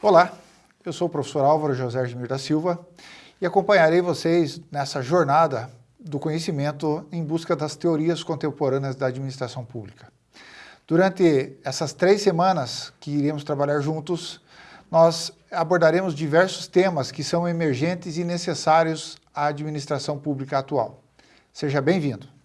Olá, eu sou o professor Álvaro José Edmir da Silva e acompanharei vocês nessa jornada do conhecimento em busca das teorias contemporâneas da administração pública. Durante essas três semanas que iremos trabalhar juntos, nós abordaremos diversos temas que são emergentes e necessários à administração pública atual. Seja bem-vindo!